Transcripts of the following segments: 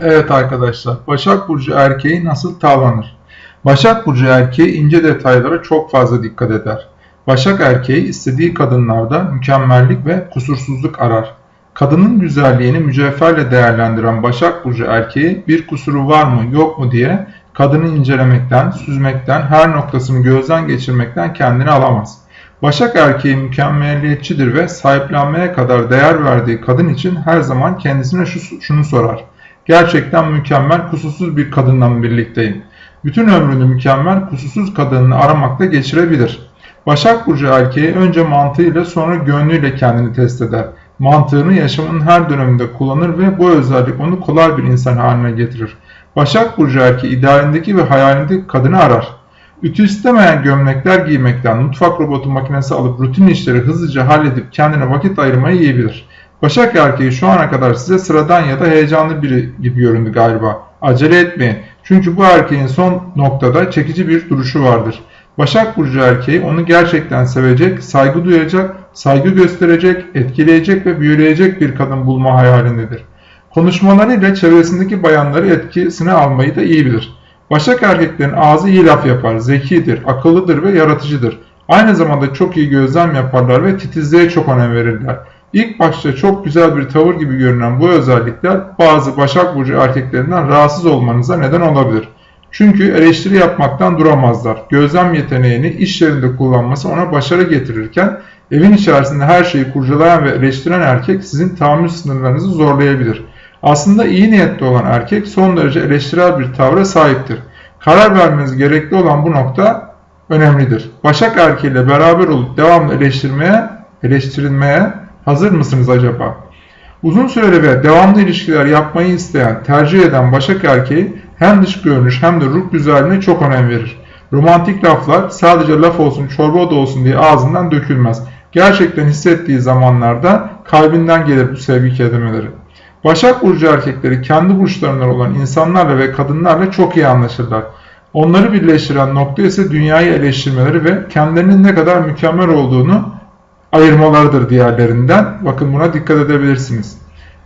Evet arkadaşlar, Başak Burcu erkeği nasıl tavlanır? Başak Burcu erkeği ince detaylara çok fazla dikkat eder. Başak erkeği istediği kadınlarda mükemmellik ve kusursuzluk arar. Kadının güzelliğini mücevherle değerlendiren Başak Burcu erkeği bir kusuru var mı yok mu diye kadını incelemekten, süzmekten, her noktasını gözden geçirmekten kendini alamaz. Başak erkeği mükemmeliyetçidir ve sahiplenmeye kadar değer verdiği kadın için her zaman kendisine şu, şunu sorar. Gerçekten mükemmel, kusursuz bir kadınla mı birlikteyim? Bütün ömrünü mükemmel, kusursuz kadınını aramakla geçirebilir. Başak Burcu erkeği önce mantığıyla sonra gönlüyle kendini test eder. Mantığını yaşamının her döneminde kullanır ve bu özellik onu kolay bir insan haline getirir. Başak Burcu erkeği idealindeki ve hayalindeki kadını arar. Ütü istemeyen gömlekler giymekten mutfak robotu makinesi alıp rutin işleri hızlıca halledip kendine vakit ayırmayı iyi bilir. Başak erkeği şu ana kadar size sıradan ya da heyecanlı biri gibi göründü galiba. Acele etmeyin. Çünkü bu erkeğin son noktada çekici bir duruşu vardır. Başak Burcu erkeği onu gerçekten sevecek, saygı duyacak, saygı gösterecek, etkileyecek ve büyüleyecek bir kadın bulma hayalindedir. Konuşmalarıyla çevresindeki bayanları etkisine almayı da iyi bilir. Başak erkeklerin ağzı iyi laf yapar, zekidir, akıllıdır ve yaratıcıdır. Aynı zamanda çok iyi gözlem yaparlar ve titizliğe çok önem verirler. İlk başta çok güzel bir tavır gibi görünen bu özellikler bazı Başak Burcu erkeklerinden rahatsız olmanıza neden olabilir. Çünkü eleştiri yapmaktan duramazlar. Gözlem yeteneğini iş yerinde kullanması ona başarı getirirken evin içerisinde her şeyi kurcalayan ve eleştiren erkek sizin tahammül sınırlarınızı zorlayabilir. Aslında iyi niyetli olan erkek son derece eleştirel bir tavra sahiptir. Karar vermeniz gerekli olan bu nokta önemlidir. Başak erkeğiyle beraber olup devamlı eleştirmeye, eleştirilmeye hazır mısınız acaba? Uzun süreli ve devamlı ilişkiler yapmayı isteyen, tercih eden Başak erkeği hem dış görünüş hem de ruh güzelliğine çok önem verir. Romantik laflar sadece laf olsun çorba da olsun diye ağzından dökülmez. Gerçekten hissettiği zamanlarda kalbinden gelir bu sevgi kelimeleri. Başak Burcu erkekleri kendi burçlarından olan insanlarla ve kadınlarla çok iyi anlaşırlar. Onları birleştiren nokta ise dünyayı eleştirmeleri ve kendilerinin ne kadar mükemmel olduğunu ayırmalarıdır diğerlerinden. Bakın buna dikkat edebilirsiniz.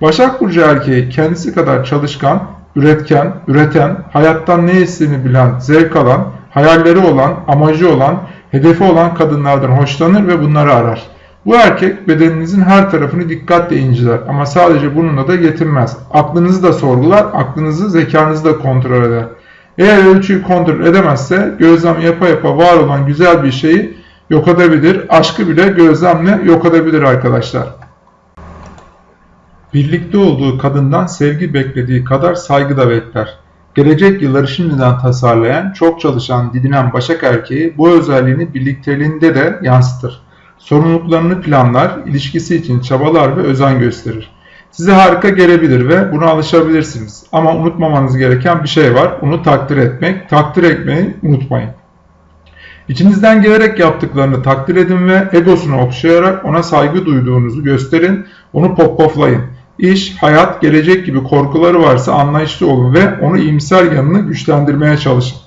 Başak Burcu erkeği kendisi kadar çalışkan, üretken, üreten, hayattan ne istediğini bilen, zevk alan, hayalleri olan, amacı olan, hedefi olan kadınlardan hoşlanır ve bunları arar. Bu erkek bedeninizin her tarafını dikkatle inceler ama sadece bununla da yetinmez. Aklınızı da sorgular, aklınızı, zekanızı da kontrol eder. Eğer ölçüyü kontrol edemezse gözlem yapa yapa var olan güzel bir şeyi yok edebilir. Aşkı bile gözlemle yok edebilir arkadaşlar. Birlikte olduğu kadından sevgi beklediği kadar saygı da bekler. Gelecek yılları şimdiden tasarlayan, çok çalışan, didinen Başak erkeği bu özelliğini birlikteliğinde de yansıtır. Sorumluluklarını planlar, ilişkisi için çabalar ve özen gösterir. Size harika gelebilir ve buna alışabilirsiniz. Ama unutmamanız gereken bir şey var. Onu takdir etmek. Takdir etmeyi unutmayın. İçinizden gelerek yaptıklarını takdir edin ve egosunu okşayarak ona saygı duyduğunuzu gösterin. Onu popoflayın. İş, hayat, gelecek gibi korkuları varsa anlayışlı olun ve onu iyimser yanını güçlendirmeye çalışın.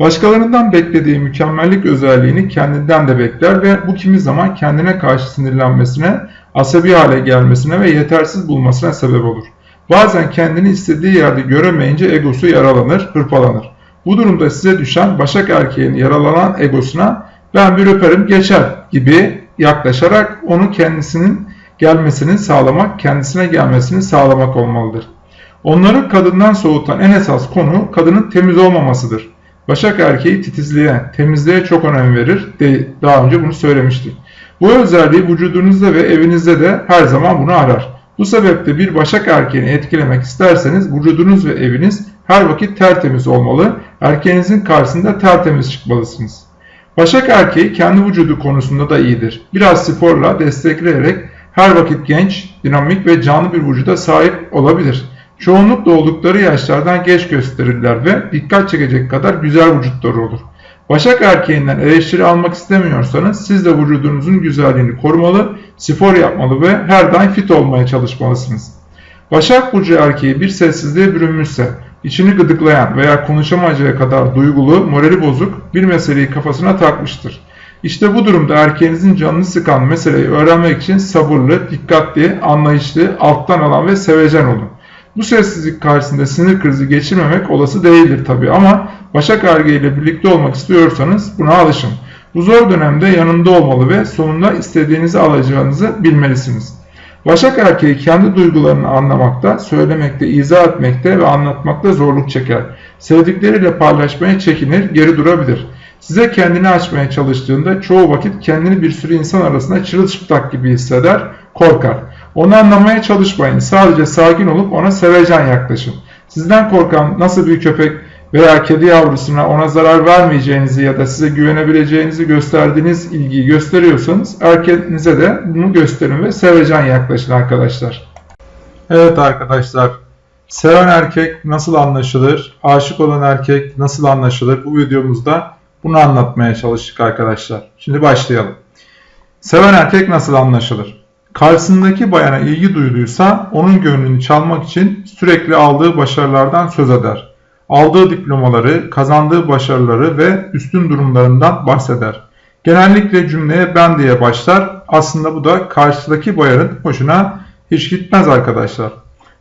Başkalarından beklediği mükemmellik özelliğini kendinden de bekler ve bu kimi zaman kendine karşı sinirlenmesine, asabi hale gelmesine ve yetersiz bulmasına sebep olur. Bazen kendini istediği yerde göremeyince egosu yaralanır, hırpalanır. Bu durumda size düşen Başak erkeğin yaralanan egosuna ben bir öperim geçer gibi yaklaşarak onu kendisinin gelmesini sağlamak, kendisine gelmesini sağlamak olmalıdır. Onları kadından soğutan en esas konu kadının temiz olmamasıdır. Başak erkeği titizliğe, temizliğe çok önem verir. Daha önce bunu söylemiştik. Bu özelliği vücudunuzda ve evinizde de her zaman bunu arar. Bu sebeple bir Başak erkeğini etkilemek isterseniz vücudunuz ve eviniz her vakit tertemiz olmalı. Erkeğinizin karşısında tertemiz çıkmalısınız. Başak erkeği kendi vücudu konusunda da iyidir. Biraz sporla destekleyerek her vakit genç, dinamik ve canlı bir vücuda sahip olabilir. Çoğunlukla oldukları yaşlardan geç gösterirler ve dikkat çekecek kadar güzel vücutları olur. Başak erkeğinden eleştiri almak istemiyorsanız siz de vücudunuzun güzelliğini korumalı, spor yapmalı ve her daim fit olmaya çalışmalısınız. Başak Burcu erkeği bir sessizliğe bürünmüşse, içini gıdıklayan veya konuşamayacağı kadar duygulu, morali bozuk bir meseleyi kafasına takmıştır. İşte bu durumda erkeğinizin canını sıkan meseleyi öğrenmek için sabırlı, dikkatli, anlayışlı, alttan alan ve sevecen olun. Bu sessizlik karşısında sinir krizi geçirmemek olası değildir tabi ama Başak Erkeği ile birlikte olmak istiyorsanız buna alışın. Bu zor dönemde yanında olmalı ve sonunda istediğinizi alacağınızı bilmelisiniz. Başak erkeği kendi duygularını anlamakta, söylemekte, izah etmekte ve anlatmakta zorluk çeker. Sevdikleriyle paylaşmaya çekinir, geri durabilir. Size kendini açmaya çalıştığında çoğu vakit kendini bir sürü insan arasında çırılçıplak gibi hisseder, korkar. Onu anlamaya çalışmayın. Sadece sakin olup ona sevecen yaklaşın. Sizden korkan nasıl bir köpek veya kedi yavrusuna ona zarar vermeyeceğinizi ya da size güvenebileceğinizi gösterdiğiniz ilgiyi gösteriyorsanız erkeğinize de bunu gösterin ve sevecen yaklaşın arkadaşlar. Evet arkadaşlar, seven erkek nasıl anlaşılır, aşık olan erkek nasıl anlaşılır bu videomuzda bunu anlatmaya çalıştık arkadaşlar. Şimdi başlayalım. Seven erkek nasıl anlaşılır? Karşısındaki bayana ilgi duyduysa onun gönlünü çalmak için sürekli aldığı başarılardan söz eder aldığı diplomaları, kazandığı başarıları ve üstün durumlarından bahseder. Genellikle cümleye ben diye başlar. Aslında bu da karşıdaki bayanın hoşuna hiç gitmez arkadaşlar.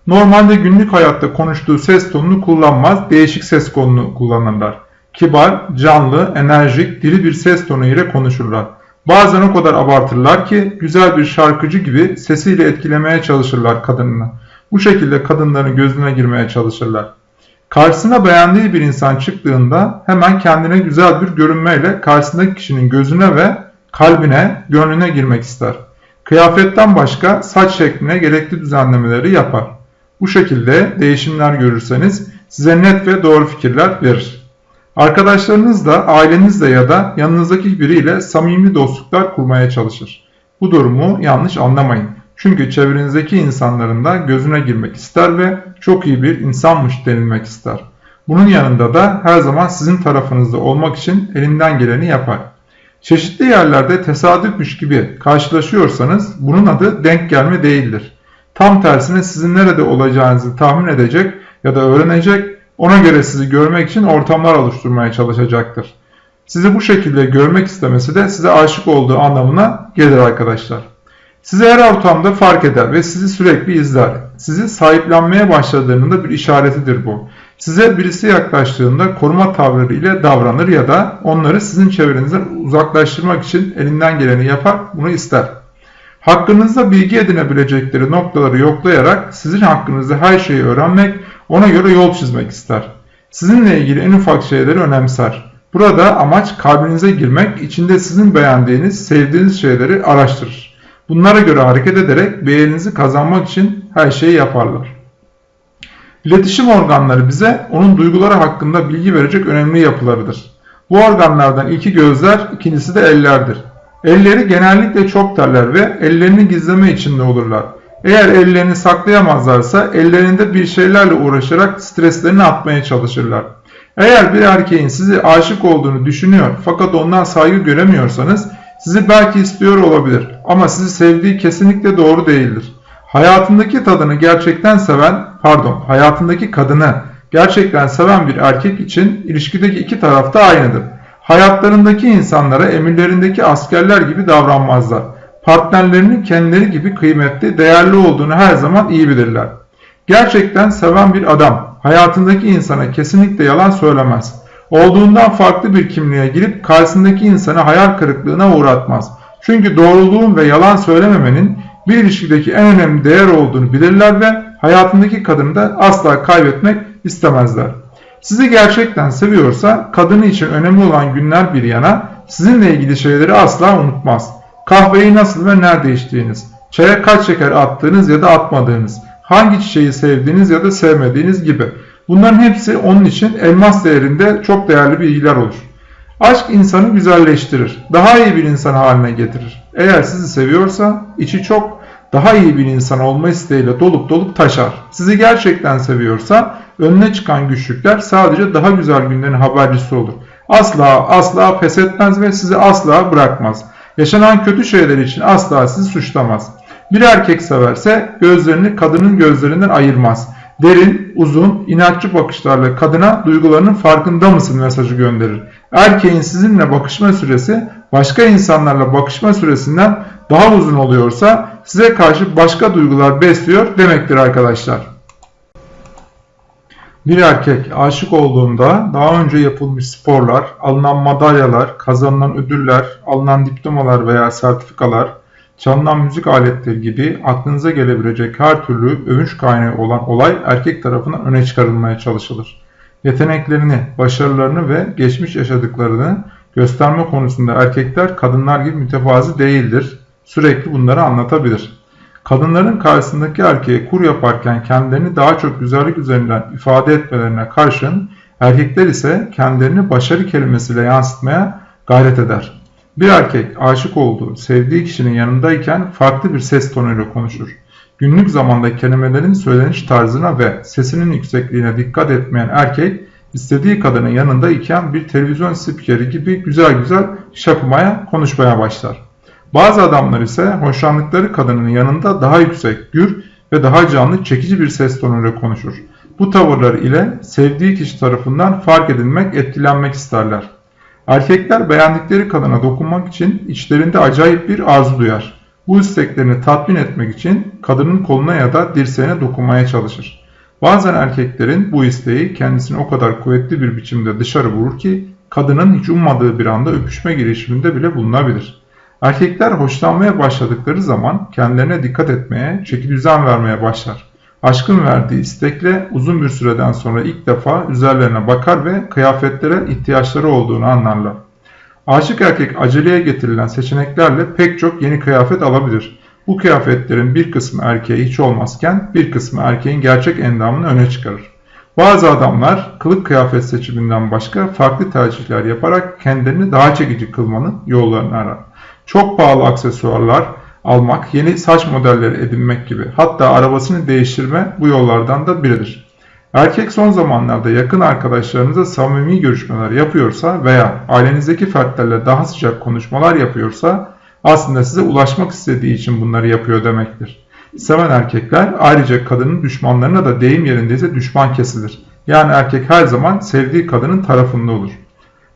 Normalde günlük hayatta konuştuğu ses tonunu kullanmaz, değişik ses tonunu kullanırlar. Kibar, canlı, enerjik, diri bir ses tonu ile konuşurlar. Bazen o kadar abartırlar ki güzel bir şarkıcı gibi sesiyle etkilemeye çalışırlar kadınını. Bu şekilde kadınların gözüne girmeye çalışırlar. Karşısına beğendiği bir insan çıktığında hemen kendine güzel bir görünmeyle karşısındaki kişinin gözüne ve kalbine, gönlüne girmek ister. Kıyafetten başka saç şekline gerekli düzenlemeleri yapar. Bu şekilde değişimler görürseniz size net ve doğru fikirler verir. Arkadaşlarınızla, ailenizle ya da yanınızdaki biriyle samimi dostluklar kurmaya çalışır. Bu durumu yanlış anlamayın. Çünkü çevrenizdeki insanların da gözüne girmek ister ve çok iyi bir insanmış denilmek ister. Bunun yanında da her zaman sizin tarafınızda olmak için elinden geleni yapar. Çeşitli yerlerde tesadüfmüş gibi karşılaşıyorsanız bunun adı denk gelme değildir. Tam tersine sizin nerede olacağınızı tahmin edecek ya da öğrenecek, ona göre sizi görmek için ortamlar oluşturmaya çalışacaktır. Sizi bu şekilde görmek istemesi de size aşık olduğu anlamına gelir arkadaşlar. Sizi her ortamda fark eder ve sizi sürekli izler. Sizi sahiplenmeye başladığının da bir işaretidir bu. Size birisi yaklaştığında koruma tavırları ile davranır ya da onları sizin çevrenizden uzaklaştırmak için elinden geleni yapar, bunu ister. Hakkınızda bilgi edinebilecekleri noktaları yoklayarak sizin hakkınızda her şeyi öğrenmek, ona göre yol çizmek ister. Sizinle ilgili en ufak şeyleri önemser. Burada amaç kalbinize girmek, içinde sizin beğendiğiniz, sevdiğiniz şeyleri araştırır. Bunlara göre hareket ederek beğeninizi kazanmak için her şeyi yaparlar. İletişim organları bize onun duyguları hakkında bilgi verecek önemli yapılarıdır. Bu organlardan ilki gözler, ikincisi de ellerdir. Elleri genellikle çok terler ve ellerini gizleme içinde olurlar. Eğer ellerini saklayamazlarsa ellerinde bir şeylerle uğraşarak streslerini atmaya çalışırlar. Eğer bir erkeğin sizi aşık olduğunu düşünüyor fakat ondan saygı göremiyorsanız sizi belki istiyor olabilir ama sizi sevdiği kesinlikle doğru değildir. Hayatındaki tadını gerçekten seven, pardon, hayatındaki kadını gerçekten seven bir erkek için ilişkideki iki taraf da aynıdır. Hayatlarındaki insanlara emirlerindeki askerler gibi davranmazlar. Partnerlerinin kendileri gibi kıymetli, değerli olduğunu her zaman iyi bilirler. Gerçekten seven bir adam hayatındaki insana kesinlikle yalan söylemez olduğundan farklı bir kimliğe girip karşısındaki insanı hayal kırıklığına uğratmaz. Çünkü doğruluğun ve yalan söylememenin bir ilişkideki en önemli değer olduğunu bilirler ve hayatındaki kadını da asla kaybetmek istemezler. Sizi gerçekten seviyorsa kadını için önemli olan günler bir yana sizinle ilgili şeyleri asla unutmaz. Kahveyi nasıl ve nerede içtiğiniz, çaya kaç şeker attığınız ya da atmadığınız, hangi çiçeği sevdiğiniz ya da sevmediğiniz gibi Bunların hepsi onun için elmas değerinde çok değerli bilgiler olur. Aşk insanı güzelleştirir, daha iyi bir insan haline getirir. Eğer sizi seviyorsa içi çok daha iyi bir insan olma isteğiyle dolup dolup taşar. Sizi gerçekten seviyorsa önüne çıkan güçlükler sadece daha güzel günlerin habercisi olur. Asla asla pes etmez ve sizi asla bırakmaz. Yaşanan kötü şeyler için asla sizi suçlamaz. Bir erkek severse gözlerini kadının gözlerinden ayırmaz derin, uzun, inatçı bakışlarla kadına duygularının farkında mısın mesajı gönderir. Erkeğin sizinle bakışma süresi başka insanlarla bakışma süresinden daha uzun oluyorsa size karşı başka duygular besliyor demektir arkadaşlar. Bir erkek aşık olduğunda daha önce yapılmış sporlar, alınan madalyalar, kazanılan ödüller, alınan diplomalar veya sertifikalar, çalınan müzik aletleri gibi aklınıza gelebilecek her türlü övünç kaynağı olan olay erkek tarafından öne çıkarılmaya çalışılır. Yeteneklerini, başarılarını ve geçmiş yaşadıklarını gösterme konusunda erkekler kadınlar gibi mütevazi değildir. Sürekli bunları anlatabilir. Kadınların karşısındaki erkeğe kur yaparken kendilerini daha çok güzellik üzerinden ifade etmelerine karşın erkekler ise kendilerini başarı kelimesiyle yansıtmaya gayret eder. Bir erkek aşık olduğu, sevdiği kişinin yanındayken farklı bir ses tonuyla konuşur. Günlük zamanda kelimelerin söyleniş tarzına ve sesinin yüksekliğine dikkat etmeyen erkek, istediği kadının yanında iken bir televizyon spikeri gibi güzel güzel şakımaya, konuşmaya başlar. Bazı adamlar ise hoşlandıkları kadının yanında daha yüksek, gür ve daha canlı, çekici bir ses tonuyla konuşur. Bu tavırlar ile sevdiği kişi tarafından fark edilmek, etkilenmek isterler. Erkekler beğendikleri kadına dokunmak için içlerinde acayip bir arzu duyar. Bu isteklerini tatmin etmek için kadının koluna ya da dirseğine dokunmaya çalışır. Bazen erkeklerin bu isteği kendisini o kadar kuvvetli bir biçimde dışarı vurur ki kadının hiç ummadığı bir anda öpüşme girişiminde bile bulunabilir. Erkekler hoşlanmaya başladıkları zaman kendilerine dikkat etmeye, çeki düzen vermeye başlar. Aşkın verdiği istekle uzun bir süreden sonra ilk defa üzerlerine bakar ve kıyafetlere ihtiyaçları olduğunu anlarlar. Aşık erkek aceleye getirilen seçeneklerle pek çok yeni kıyafet alabilir. Bu kıyafetlerin bir kısmı erkeğe hiç olmazken bir kısmı erkeğin gerçek endamını öne çıkarır. Bazı adamlar kılık kıyafet seçiminden başka farklı tercihler yaparak kendilerini daha çekici kılmanın yollarını arar. Çok pahalı aksesuarlar almak, yeni saç modelleri edinmek gibi hatta arabasını değiştirme bu yollardan da biridir. Erkek son zamanlarda yakın arkadaşlarınıza samimi görüşmeler yapıyorsa veya ailenizdeki fertlerle daha sıcak konuşmalar yapıyorsa aslında size ulaşmak istediği için bunları yapıyor demektir. Seven erkekler ayrıca kadının düşmanlarına da deyim yerindeyse düşman kesilir. Yani erkek her zaman sevdiği kadının tarafında olur.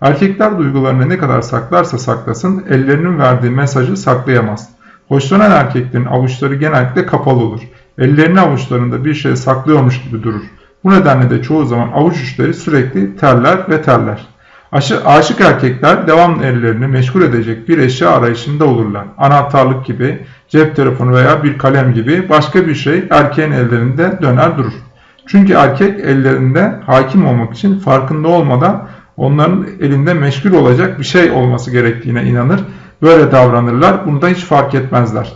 Erkekler duygularını ne kadar saklarsa saklasın ellerinin verdiği mesajı saklayamaz. Hoşlanan erkeklerin avuçları genellikle kapalı olur. Ellerini avuçlarında bir şey saklıyormuş gibi durur. Bu nedenle de çoğu zaman avuç uçları sürekli terler ve terler. Aşı, aşık erkekler devamlı ellerini meşgul edecek bir eşya arayışında olurlar. Anahtarlık gibi, cep telefonu veya bir kalem gibi başka bir şey erkeğin ellerinde döner durur. Çünkü erkek ellerinde hakim olmak için farkında olmadan onların elinde meşgul olacak bir şey olması gerektiğine inanır. Böyle davranırlar. Bunu da hiç fark etmezler.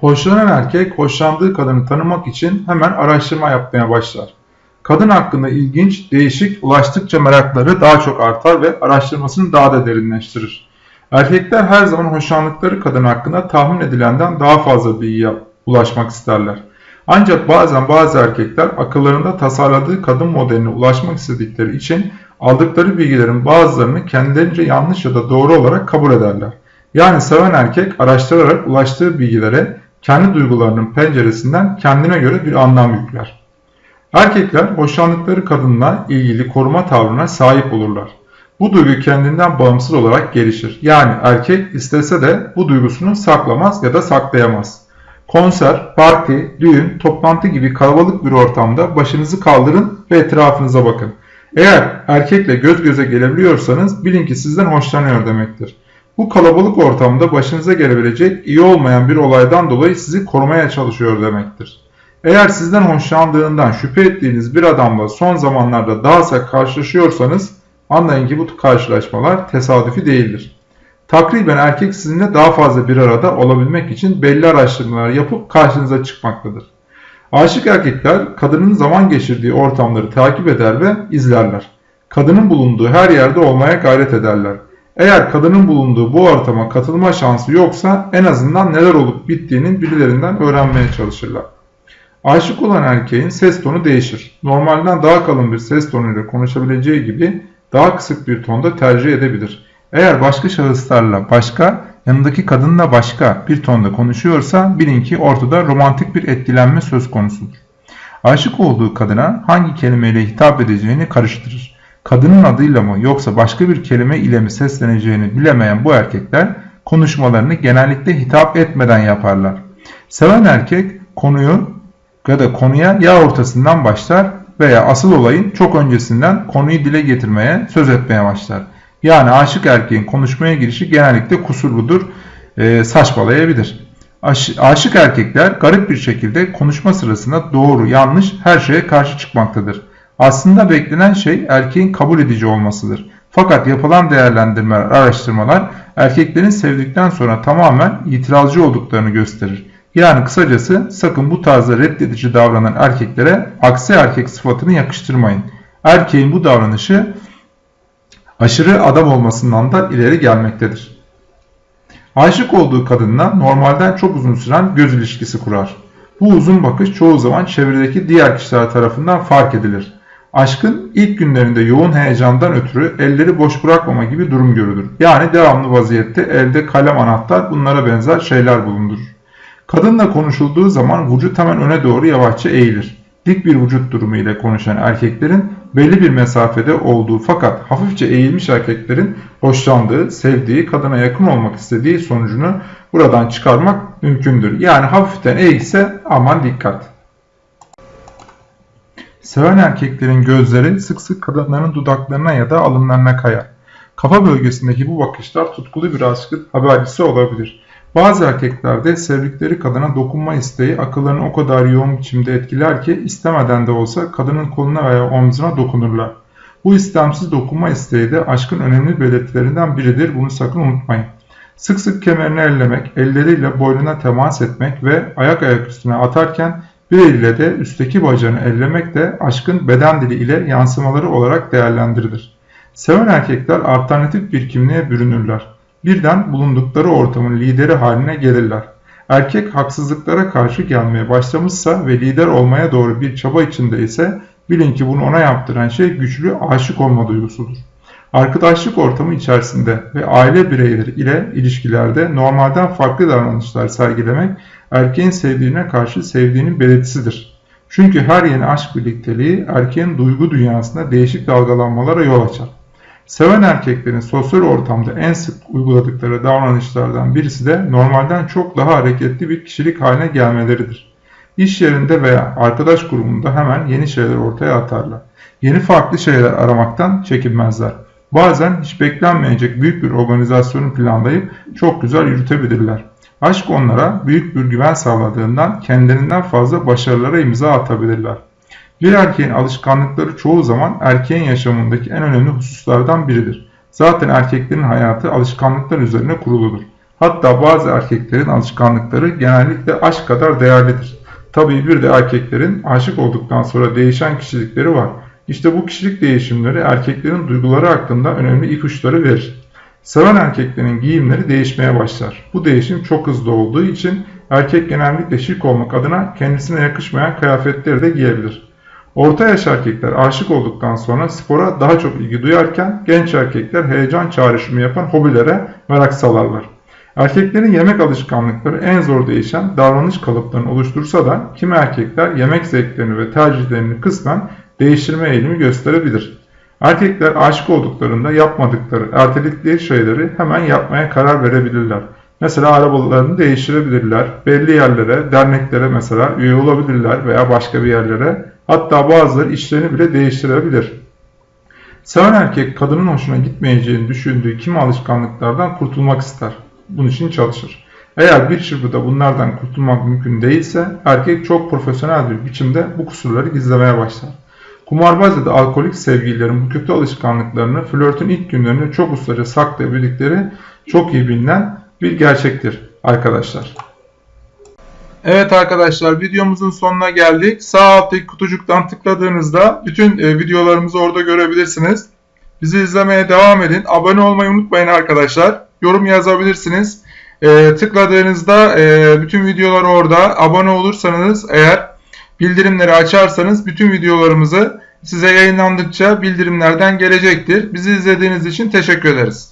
Hoşlanan erkek hoşlandığı kadını tanımak için hemen araştırma yapmaya başlar. Kadın hakkında ilginç, değişik, ulaştıkça merakları daha çok artar ve araştırmasını daha da derinleştirir. Erkekler her zaman hoşlandıkları kadın hakkında tahmin edilenden daha fazla bilgiye ulaşmak isterler. Ancak bazen bazı erkekler akıllarında tasarladığı kadın modeline ulaşmak istedikleri için aldıkları bilgilerin bazılarını kendilerince yanlış ya da doğru olarak kabul ederler. Yani seven erkek araştırarak ulaştığı bilgilere kendi duygularının penceresinden kendine göre bir anlam yükler. Erkekler hoşlandıkları kadınla ilgili koruma tavrına sahip olurlar. Bu duygu kendinden bağımsız olarak gelişir. Yani erkek istese de bu duygusunu saklamaz ya da saklayamaz. Konser, parti, düğün, toplantı gibi kalabalık bir ortamda başınızı kaldırın ve etrafınıza bakın. Eğer erkekle göz göze gelebiliyorsanız bilin ki sizden hoşlanıyor demektir. Bu kalabalık ortamda başınıza gelebilecek iyi olmayan bir olaydan dolayı sizi korumaya çalışıyor demektir. Eğer sizden hoşlandığından şüphe ettiğiniz bir adamla son zamanlarda daha sık karşılaşıyorsanız anlayın ki bu karşılaşmalar tesadüfi değildir. Takriben erkek sizinle daha fazla bir arada olabilmek için belli araştırmalar yapıp karşınıza çıkmaktadır. Aşık erkekler kadının zaman geçirdiği ortamları takip eder ve izlerler. Kadının bulunduğu her yerde olmaya gayret ederler. Eğer kadının bulunduğu bu ortama katılma şansı yoksa en azından neler olup bittiğinin birilerinden öğrenmeye çalışırlar. Aşık olan erkeğin ses tonu değişir. Normalden daha kalın bir ses tonuyla konuşabileceği gibi daha kısık bir tonda tercih edebilir. Eğer başka şahıslarla başka, yanındaki kadınla başka bir tonda konuşuyorsa bilin ki ortada romantik bir etkilenme söz konusudur. Aşık olduğu kadına hangi kelimeyle hitap edeceğini karıştırır. Kadının adıyla mı yoksa başka bir kelime ile mi sesleneceğini bilemeyen bu erkekler konuşmalarını genellikle hitap etmeden yaparlar. Seven erkek konuyu ya da konuya ya ortasından başlar veya asıl olayın çok öncesinden konuyu dile getirmeye, söz etmeye başlar. Yani aşık erkeğin konuşmaya girişi genellikle kusurludur, e, saçmalayabilir. Aş, aşık erkekler garip bir şekilde konuşma sırasında doğru, yanlış her şeye karşı çıkmaktadır. Aslında beklenen şey erkeğin kabul edici olmasıdır. Fakat yapılan değerlendirmeler, araştırmalar erkeklerin sevdikten sonra tamamen itirazcı olduklarını gösterir. Yani kısacası sakın bu tarzda reddedici davranan erkeklere aksi erkek sıfatını yakıştırmayın. Erkeğin bu davranışı aşırı adam olmasından da ileri gelmektedir. Aşık olduğu kadınla normalden çok uzun süren göz ilişkisi kurar. Bu uzun bakış çoğu zaman çevredeki diğer kişiler tarafından fark edilir. Aşkın ilk günlerinde yoğun heyecandan ötürü elleri boş bırakmama gibi durum görülür. Yani devamlı vaziyette elde kalem anahtar bunlara benzer şeyler bulundurur. Kadınla konuşulduğu zaman vücut hemen öne doğru yavaşça eğilir. Dik bir vücut durumu ile konuşan erkeklerin belli bir mesafede olduğu fakat hafifçe eğilmiş erkeklerin hoşlandığı, sevdiği, kadına yakın olmak istediği sonucunu buradan çıkarmak mümkündür. Yani hafiften eğilse aman dikkat. Seven erkeklerin gözleri sık sık kadınların dudaklarına ya da alınlarına kayar. Kafa bölgesindeki bu bakışlar tutkulu bir aşkın habercisi olabilir. Bazı erkeklerde sevdikleri kadına dokunma isteği akıllarını o kadar yoğun biçimde etkiler ki istemeden de olsa kadının koluna veya omzuna dokunurlar. Bu istemsiz dokunma isteği de aşkın önemli belirtilerinden biridir. Bunu sakın unutmayın. Sık sık kemerini ellemek, elleriyle boynuna temas etmek ve ayak ayak üstüne atarken bir eliyle de üstteki bacağını ellemek de aşkın beden dili ile yansımaları olarak değerlendirilir. Seven erkekler alternatif bir kimliğe bürünürler. Birden bulundukları ortamın lideri haline gelirler. Erkek haksızlıklara karşı gelmeye başlamışsa ve lider olmaya doğru bir çaba içinde ise bilin ki bunu ona yaptıran şey güçlü aşık olma duygusudur. Arkadaşlık ortamı içerisinde ve aile bireyleri ile ilişkilerde normalden farklı davranışlar sergilemek erkeğin sevdiğine karşı sevdiğinin belirtisidir. Çünkü her yeni aşk birlikteliği erkeğin duygu dünyasında değişik dalgalanmalara yol açar. Seven erkeklerin sosyal ortamda en sık uyguladıkları davranışlardan birisi de normalden çok daha hareketli bir kişilik haline gelmeleridir. İş yerinde veya arkadaş grubunda hemen yeni şeyler ortaya atarlar. Yeni farklı şeyler aramaktan çekinmezler. Bazen hiç beklenmeyecek büyük bir organizasyonu planlayıp çok güzel yürütebilirler. Aşk onlara büyük bir güven sağladığından kendilerinden fazla başarılara imza atabilirler. Bir erkeğin alışkanlıkları çoğu zaman erkeğin yaşamındaki en önemli hususlardan biridir. Zaten erkeklerin hayatı alışkanlıklar üzerine kuruludur. Hatta bazı erkeklerin alışkanlıkları genellikle aşk kadar değerlidir. Tabii bir de erkeklerin aşık olduktan sonra değişen kişilikleri var. İşte bu kişilik değişimleri erkeklerin duyguları hakkında önemli ipuçları verir. Seven erkeklerin giyimleri değişmeye başlar. Bu değişim çok hızlı olduğu için erkek genellikle şık olmak adına kendisine yakışmayan kıyafetleri de giyebilir. Orta yaş erkekler aşık olduktan sonra spora daha çok ilgi duyarken genç erkekler heyecan çağrışımı yapan hobilere merak salarlar. Erkeklerin yemek alışkanlıkları en zor değişen davranış kalıplarını oluştursa da kimi erkekler yemek zevklerini ve tercihlerini kısmen değiştirme eğilimi gösterebilir. Erkekler aşık olduklarında yapmadıkları, erteledikleri şeyleri hemen yapmaya karar verebilirler. Mesela arabalarını değiştirebilirler, belli yerlere, derneklere mesela üye olabilirler veya başka bir yerlere. Hatta bazıları işlerini bile değiştirebilir. Seven erkek kadının hoşuna gitmeyeceğini düşündüğü kimi alışkanlıklardan kurtulmak ister. Bunun için çalışır. Eğer bir çırpıda bunlardan kurtulmak mümkün değilse erkek çok profesyonel bir biçimde bu kusurları gizlemeye başlar. Kumarbaz ya da alkolik sevgililerin bu kötü alışkanlıklarını flörtün ilk günlerinde çok ustaca saklayabildikleri çok iyi bilinen bir gerçektir arkadaşlar. Evet arkadaşlar videomuzun sonuna geldik. Sağ alttaki kutucuktan tıkladığınızda bütün e, videolarımızı orada görebilirsiniz. Bizi izlemeye devam edin. Abone olmayı unutmayın arkadaşlar. Yorum yazabilirsiniz. E, tıkladığınızda e, bütün videolar orada. Abone olursanız eğer bildirimleri açarsanız bütün videolarımızı size yayınlandıkça bildirimlerden gelecektir. Bizi izlediğiniz için teşekkür ederiz.